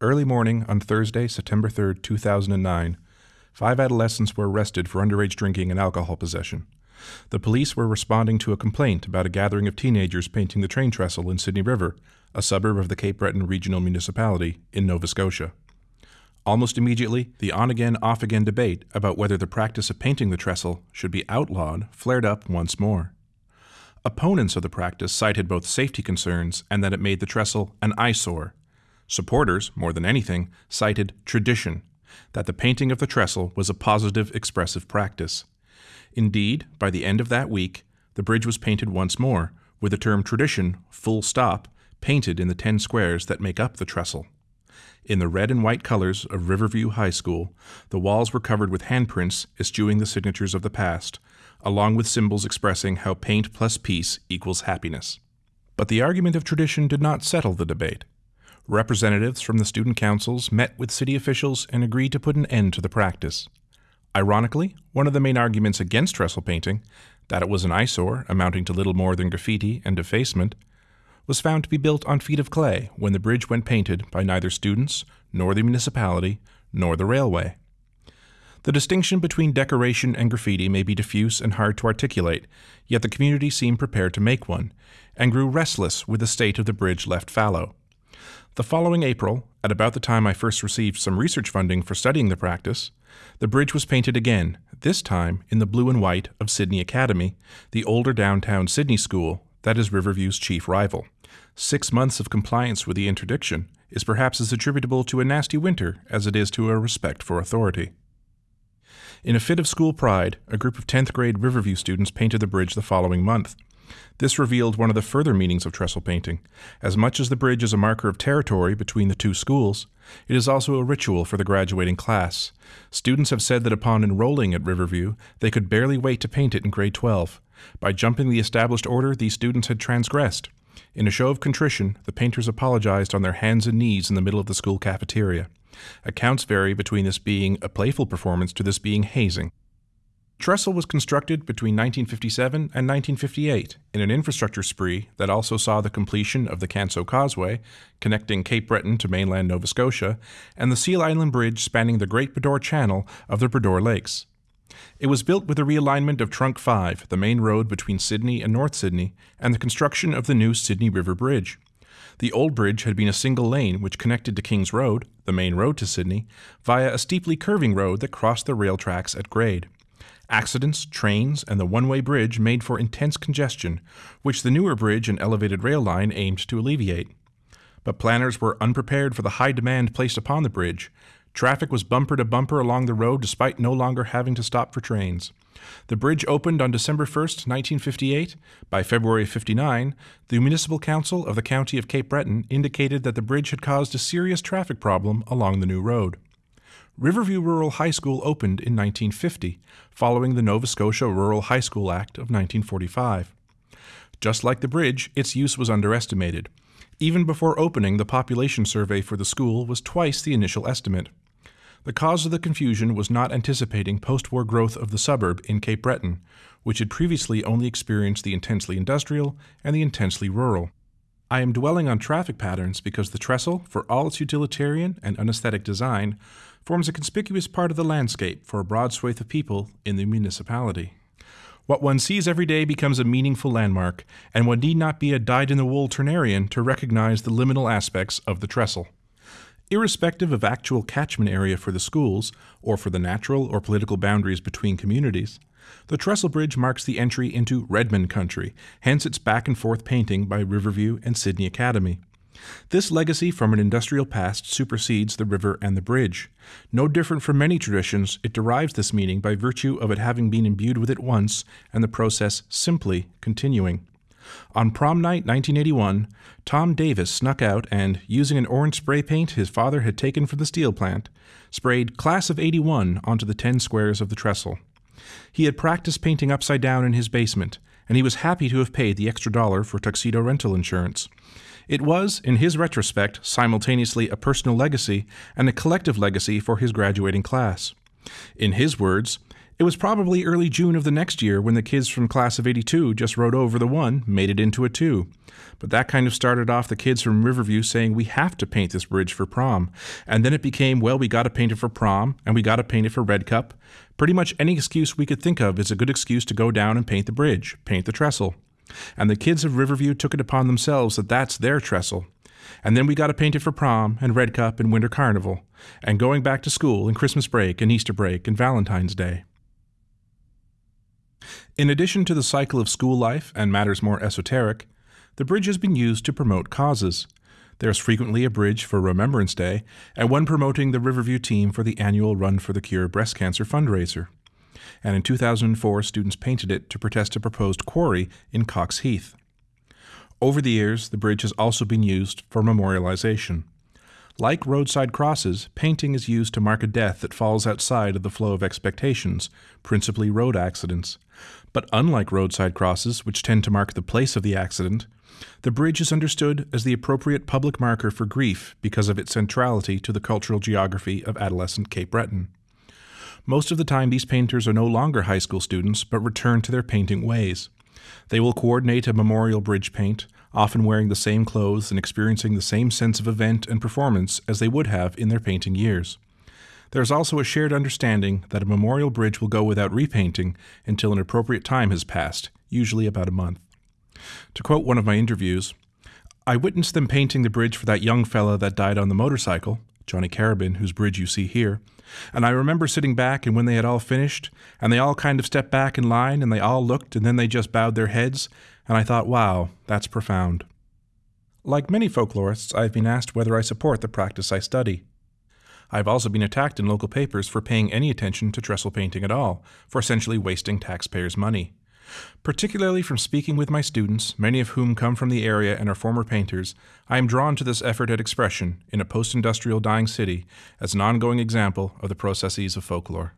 Early morning on Thursday, September 3, 2009, five adolescents were arrested for underage drinking and alcohol possession. The police were responding to a complaint about a gathering of teenagers painting the train trestle in Sydney River, a suburb of the Cape Breton Regional Municipality in Nova Scotia. Almost immediately, the on again, off again debate about whether the practice of painting the trestle should be outlawed flared up once more. Opponents of the practice cited both safety concerns and that it made the trestle an eyesore. Supporters, more than anything, cited tradition, that the painting of the trestle was a positive expressive practice. Indeed, by the end of that week, the bridge was painted once more, with the term tradition, full stop, painted in the ten squares that make up the trestle. In the red and white colors of Riverview High School, the walls were covered with handprints eschewing the signatures of the past, along with symbols expressing how paint plus peace equals happiness. But the argument of tradition did not settle the debate. Representatives from the student councils met with city officials and agreed to put an end to the practice. Ironically, one of the main arguments against trestle painting, that it was an eyesore amounting to little more than graffiti and defacement, was found to be built on feet of clay when the bridge went painted by neither students, nor the municipality, nor the railway. The distinction between decoration and graffiti may be diffuse and hard to articulate, yet the community seemed prepared to make one, and grew restless with the state of the bridge left fallow. The following April, at about the time I first received some research funding for studying the practice, the bridge was painted again, this time in the blue and white of Sydney Academy, the older downtown Sydney school that is Riverview's chief rival. Six months of compliance with the interdiction is perhaps as attributable to a nasty winter as it is to a respect for authority. In a fit of school pride, a group of 10th grade Riverview students painted the bridge the following month. This revealed one of the further meanings of trestle painting. As much as the bridge is a marker of territory between the two schools, it is also a ritual for the graduating class. Students have said that upon enrolling at Riverview, they could barely wait to paint it in grade 12. By jumping the established order, these students had transgressed. In a show of contrition, the painters apologized on their hands and knees in the middle of the school cafeteria. Accounts vary between this being a playful performance to this being hazing. Trestle was constructed between 1957 and 1958 in an infrastructure spree that also saw the completion of the Canso Causeway, connecting Cape Breton to mainland Nova Scotia, and the Seal Island Bridge spanning the Great Bras d'Or Channel of the Bras d'Or Lakes. It was built with a realignment of Trunk 5, the main road between Sydney and North Sydney, and the construction of the new Sydney River Bridge. The old bridge had been a single lane which connected to King's Road, the main road to Sydney, via a steeply curving road that crossed the rail tracks at grade. Accidents, trains, and the one way bridge made for intense congestion, which the newer bridge and elevated rail line aimed to alleviate. But planners were unprepared for the high demand placed upon the bridge. Traffic was bumper to bumper along the road despite no longer having to stop for trains. The bridge opened on December 1, 1958. By February 59, the Municipal Council of the County of Cape Breton indicated that the bridge had caused a serious traffic problem along the new road. Riverview Rural High School opened in 1950, following the Nova Scotia Rural High School Act of 1945. Just like the bridge, its use was underestimated. Even before opening, the population survey for the school was twice the initial estimate. The cause of the confusion was not anticipating post war growth of the suburb in Cape Breton, which had previously only experienced the intensely industrial and the intensely rural. I am dwelling on traffic patterns because the trestle, for all its utilitarian and unesthetic design, forms a conspicuous part of the landscape for a broad swathe of people in the municipality. What one sees every day becomes a meaningful landmark, and one need not be a dyed in the wool Turnerian to recognize the liminal aspects of the trestle. Irrespective of actual catchment area for the schools, or for the natural or political boundaries between communities, the Trestle Bridge marks the entry into Redmen country, hence its back and forth painting by Riverview and Sydney Academy. This legacy from an industrial past supersedes the river and the bridge. No different from many traditions, it derives this meaning by virtue of it having been imbued with it once and the process simply continuing. On prom night 1981, Tom Davis snuck out and, using an orange spray paint his father had taken from the steel plant, sprayed Class of 81 onto the 10 squares of the trestle. He had practiced painting upside down in his basement, and he was happy to have paid the extra dollar for tuxedo rental insurance. It was, in his retrospect, simultaneously a personal legacy and a collective legacy for his graduating class. In his words, It was probably early June of the next year when the kids from class of 82 just rode over the one, made it into a two. But that kind of started off the kids from Riverview saying we have to paint this bridge for prom. And then it became, well, we got to paint it for prom and we got to paint it for Red Cup. Pretty much any excuse we could think of is a good excuse to go down and paint the bridge, paint the trestle. And the kids of Riverview took it upon themselves that that's their trestle. And then we got to paint it for prom and Red Cup and Winter Carnival, and going back to school and Christmas break and Easter break and Valentine's Day. In addition to the cycle of school life and matters more esoteric, the bridge has been used to promote causes. There is frequently a bridge for Remembrance Day and one promoting the Riverview team for the annual Run for the Cure breast cancer fundraiser. And in 2004, students painted it to protest a proposed quarry in Coxheath. Over the years, the bridge has also been used for memorialization. Like roadside crosses, painting is used to mark a death that falls outside of the flow of expectations, principally road accidents. But unlike roadside crosses, which tend to mark the place of the accident, the bridge is understood as the appropriate public marker for grief because of its centrality to the cultural geography of adolescent Cape Breton. Most of the time, these painters are no longer high school students, but return to their painting ways. They will coordinate a memorial bridge paint, often wearing the same clothes and experiencing the same sense of event and performance as they would have in their painting years. There is also a shared understanding that a memorial bridge will go without repainting until an appropriate time has passed, usually about a month. To quote one of my interviews, I witnessed them painting the bridge for that young fella that died on the motorcycle, Johnny Carabin, whose bridge you see here, and I remember sitting back and when they had all finished, and they all kind of stepped back in line and they all looked and then they just bowed their heads, and I thought, wow, that's profound. Like many folklorists, I've been asked whether I support the practice I study. I've also been attacked in local papers for paying any attention to trestle painting at all, for essentially wasting taxpayers' money. Particularly from speaking with my students, many of whom come from the area and are former painters, I am drawn to this effort at expression in a post industrial dying city as an ongoing example of the processes of folklore.